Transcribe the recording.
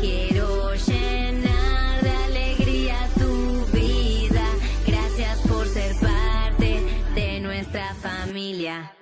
quiero llenar de alegría tu vida. Gracias por ser parte de nuestra familia.